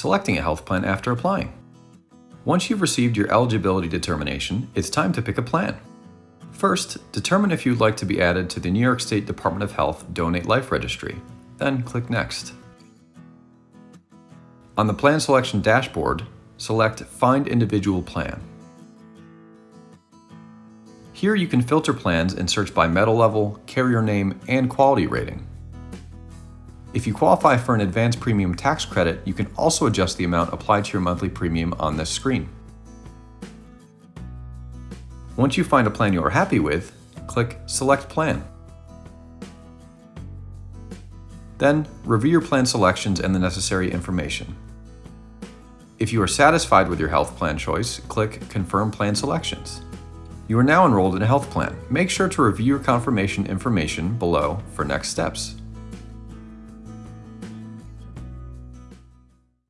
selecting a health plan after applying. Once you've received your eligibility determination, it's time to pick a plan. First, determine if you'd like to be added to the New York State Department of Health Donate Life Registry, then click Next. On the Plan Selection dashboard, select Find Individual Plan. Here you can filter plans and search by metal level, carrier name, and quality rating. If you qualify for an advanced premium tax credit, you can also adjust the amount applied to your monthly premium on this screen. Once you find a plan you are happy with, click Select Plan. Then, review your plan selections and the necessary information. If you are satisfied with your health plan choice, click Confirm Plan Selections. You are now enrolled in a health plan. Make sure to review your confirmation information below for next steps.